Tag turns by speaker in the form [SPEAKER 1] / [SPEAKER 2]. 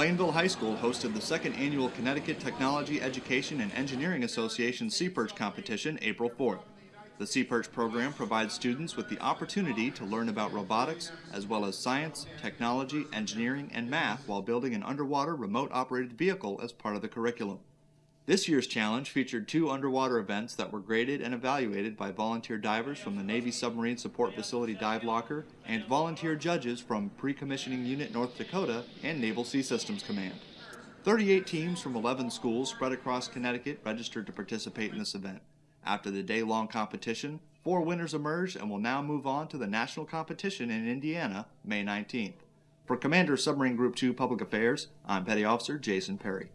[SPEAKER 1] Plainville High School hosted the second annual Connecticut Technology Education and Engineering Association Seaperch competition April 4th. The Seaperch program provides students with the opportunity to learn about robotics as well as science, technology, engineering, and math while building an underwater remote operated vehicle as part of the curriculum. This year's challenge featured two underwater events that were graded and evaluated by volunteer divers from the Navy Submarine Support Facility Dive Locker and volunteer judges from Pre-Commissioning Unit North Dakota and Naval Sea Systems Command. 38 teams from 11 schools spread across Connecticut registered to participate in this event. After the day-long competition, four winners emerged and will now move on to the national competition in Indiana, May 19th. For Commander Submarine Group 2 Public Affairs, I'm Petty Officer Jason Perry.